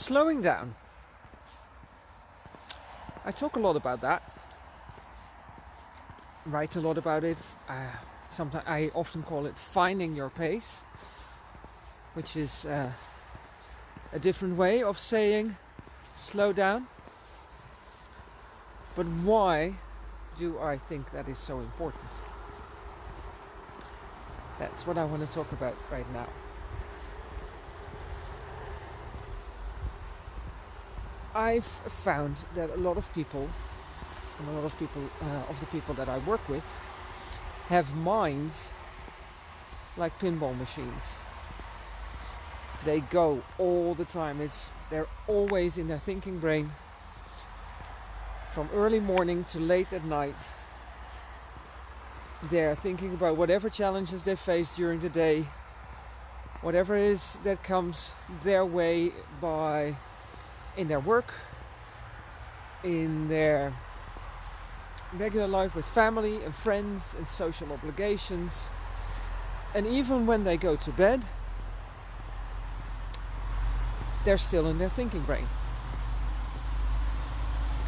Slowing down. I talk a lot about that. Write a lot about it. Uh, sometimes I often call it finding your pace, which is uh, a different way of saying slow down. But why do I think that is so important? That's what I want to talk about right now. I've found that a lot of people, and a lot of people uh, of the people that I work with, have minds like pinball machines. They go all the time. It's they're always in their thinking brain from early morning to late at night. They're thinking about whatever challenges they face during the day, whatever it is that comes their way by in their work, in their regular life with family and friends and social obligations. And even when they go to bed, they're still in their thinking brain.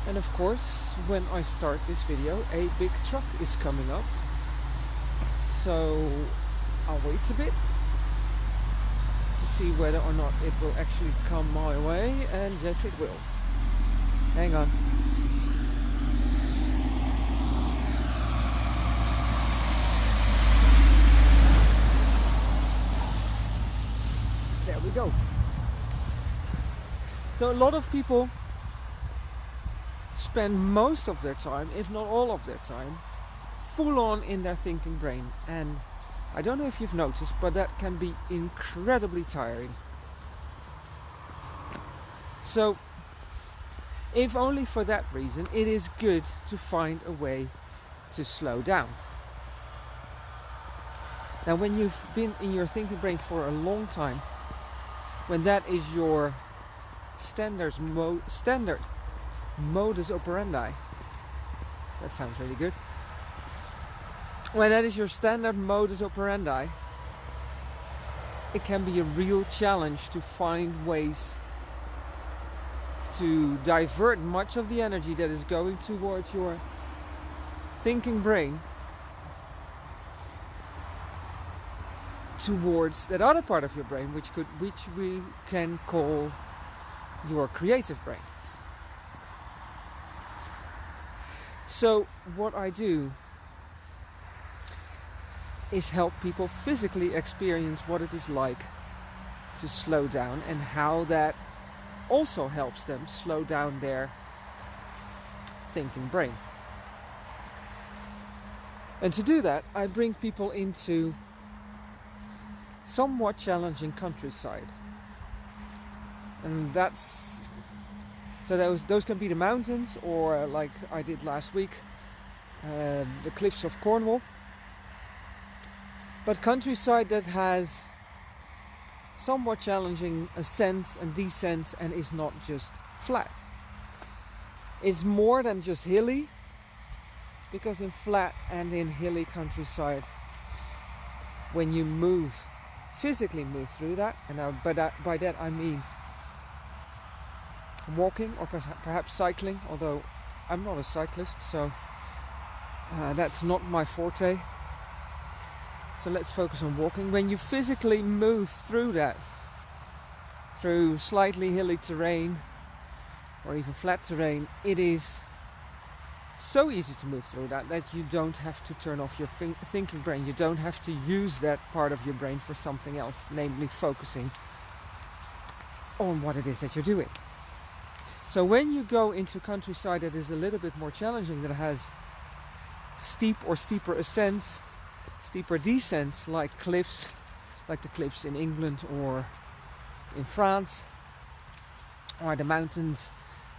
And of course, when I start this video, a big truck is coming up. So I'll wait a bit see whether or not it will actually come my way. And yes, it will. Hang on. There we go. So a lot of people spend most of their time, if not all of their time, full on in their thinking brain. And I don't know if you've noticed, but that can be incredibly tiring. So, if only for that reason, it is good to find a way to slow down. Now, when you've been in your thinking brain for a long time, when that is your standards mo- standard modus operandi. That sounds really good. When that is your standard modus operandi, it can be a real challenge to find ways to divert much of the energy that is going towards your thinking brain towards that other part of your brain which could which we can call your creative brain. So, what I do is help people physically experience what it is like to slow down and how that also helps them slow down their thinking brain. And to do that, I bring people into somewhat challenging countryside. And that's so those those can be the mountains, or like I did last week, uh, the cliffs of Cornwall. But countryside that has somewhat challenging ascents and descents and is not just flat. It's more than just hilly, because in flat and in hilly countryside, when you move, physically move through that, and I, by that by that I mean walking or perhaps cycling, although I'm not a cyclist, so uh, that's not my forte. So let's focus on walking. When you physically move through that, through slightly hilly terrain or even flat terrain, it is so easy to move through that that you don't have to turn off your thinking brain. You don't have to use that part of your brain for something else, namely focusing on what it is that you're doing. So when you go into countryside that is a little bit more challenging, that has steep or steeper ascents, steeper descents, like cliffs, like the cliffs in England or in France, or the mountains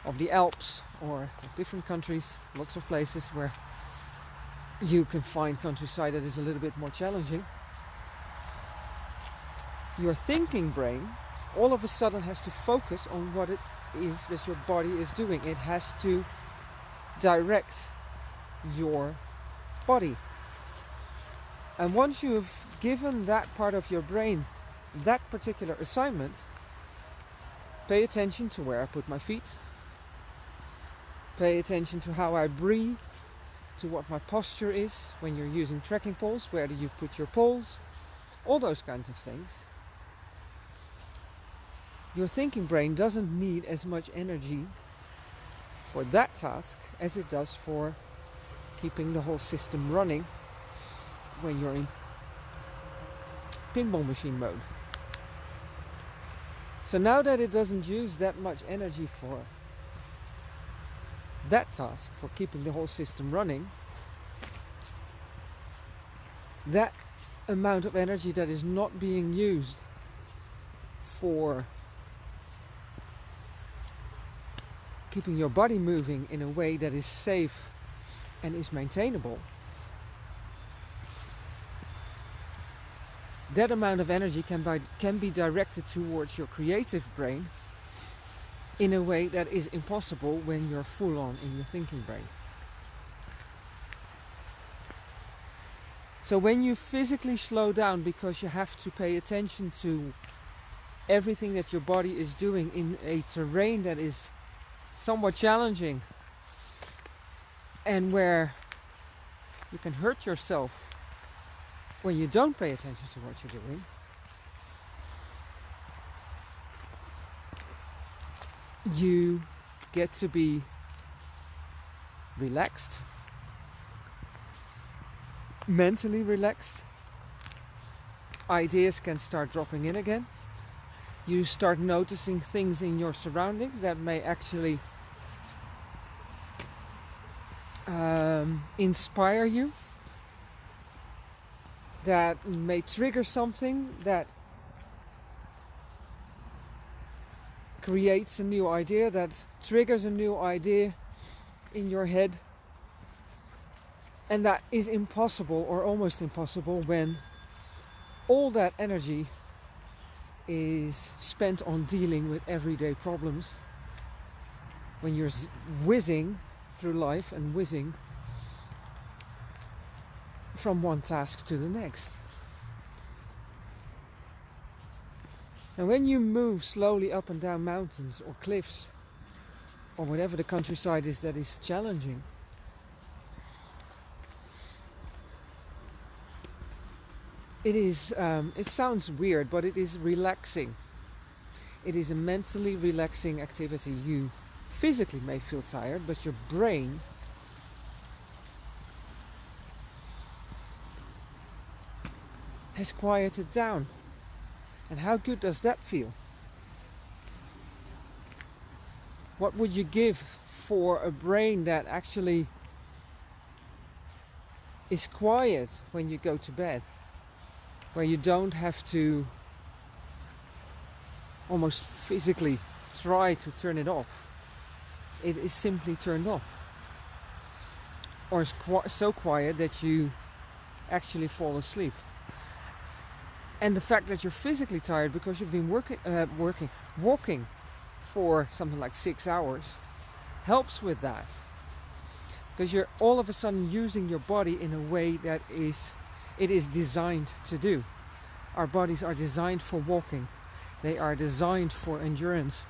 of the Alps, or of different countries, lots of places where you can find countryside that is a little bit more challenging. Your thinking brain all of a sudden has to focus on what it is that your body is doing. It has to direct your body. And once you've given that part of your brain that particular assignment, pay attention to where I put my feet, pay attention to how I breathe, to what my posture is when you're using trekking poles, where do you put your poles, all those kinds of things. Your thinking brain doesn't need as much energy for that task as it does for keeping the whole system running when you're in pinball machine mode. So now that it doesn't use that much energy for that task, for keeping the whole system running, that amount of energy that is not being used for keeping your body moving in a way that is safe and is maintainable, that amount of energy can, by, can be directed towards your creative brain in a way that is impossible when you're full on in your thinking brain. So when you physically slow down because you have to pay attention to everything that your body is doing in a terrain that is somewhat challenging and where you can hurt yourself when you don't pay attention to what you're doing. You get to be relaxed, mentally relaxed. Ideas can start dropping in again. You start noticing things in your surroundings that may actually um, inspire you, that may trigger something that creates a new idea, that triggers a new idea in your head. And that is impossible or almost impossible when all that energy is spent on dealing with everyday problems. When you're whizzing through life and whizzing from one task to the next. And when you move slowly up and down mountains or cliffs or whatever the countryside is that is challenging, it is um, it sounds weird but it is relaxing it is a mentally relaxing activity you physically may feel tired, but your brain has quieted down. And how good does that feel? What would you give for a brain that actually is quiet when you go to bed? Where you don't have to almost physically try to turn it off it is simply turned off. Or so quiet that you actually fall asleep. And the fact that you're physically tired because you've been working, uh, working, walking for something like six hours helps with that. Because you're all of a sudden using your body in a way that is it is designed to do. Our bodies are designed for walking. They are designed for endurance.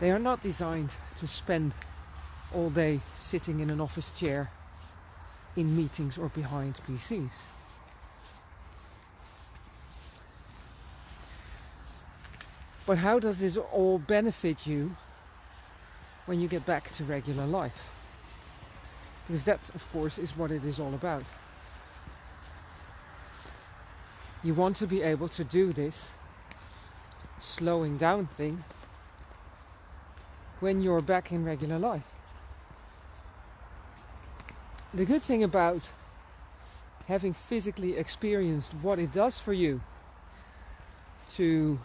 They are not designed to spend all day sitting in an office chair in meetings or behind PCs. But how does this all benefit you when you get back to regular life? Because that, of course, is what it is all about. You want to be able to do this slowing down thing when you're back in regular life. The good thing about having physically experienced what it does for you to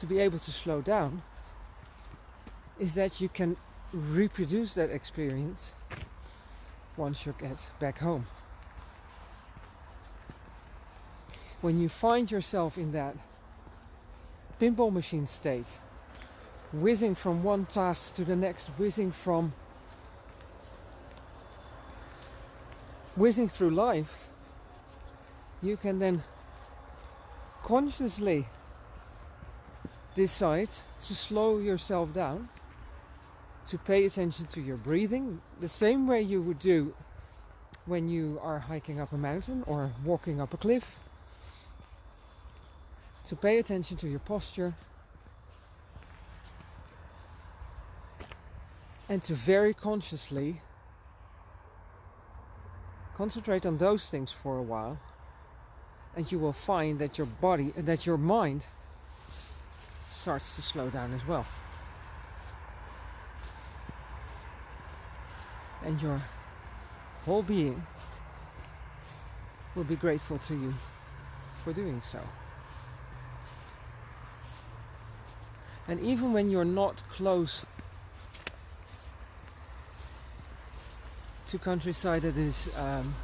to be able to slow down is that you can reproduce that experience once you get back home. When you find yourself in that pinball machine state, whizzing from one task to the next, whizzing from whizzing through life, you can then consciously decide to slow yourself down, to pay attention to your breathing, the same way you would do when you are hiking up a mountain or walking up a cliff, to pay attention to your posture, and to very consciously concentrate on those things for a while and you will find that your body and that your mind starts to slow down as well. And your whole being will be grateful to you for doing so. And even when you're not close to countryside that is um,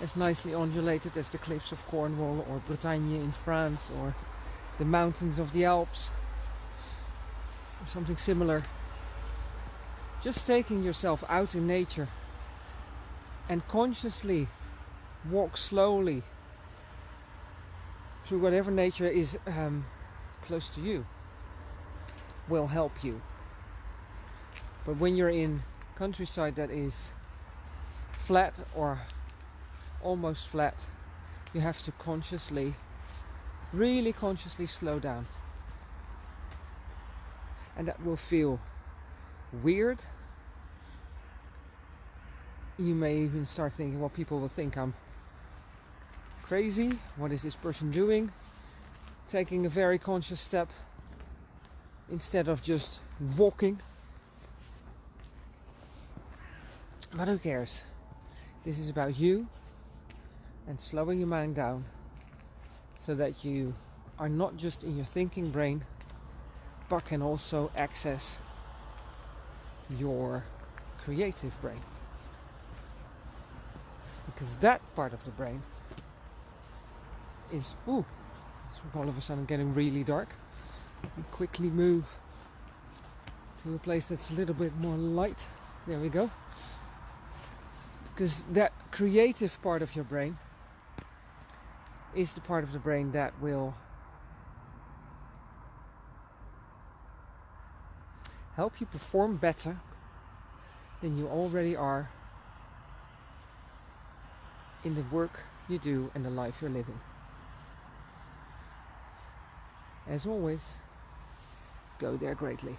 as nicely undulated as the cliffs of Cornwall or Bretagne in France or the mountains of the Alps or something similar. Just taking yourself out in nature and consciously walk slowly through whatever nature is um, close to you will help you. But when you're in countryside that is flat or almost flat, you have to consciously, really consciously slow down. And that will feel weird. You may even start thinking, well, people will think I'm crazy. What is this person doing? Taking a very conscious step instead of just walking But who cares? This is about you and slowing your mind down so that you are not just in your thinking brain but can also access your creative brain. Because that part of the brain is, ooh, it's all of a sudden getting really dark. We quickly move to a place that's a little bit more light. There we go because that creative part of your brain is the part of the brain that will help you perform better than you already are in the work you do and the life you're living. As always, go there greatly.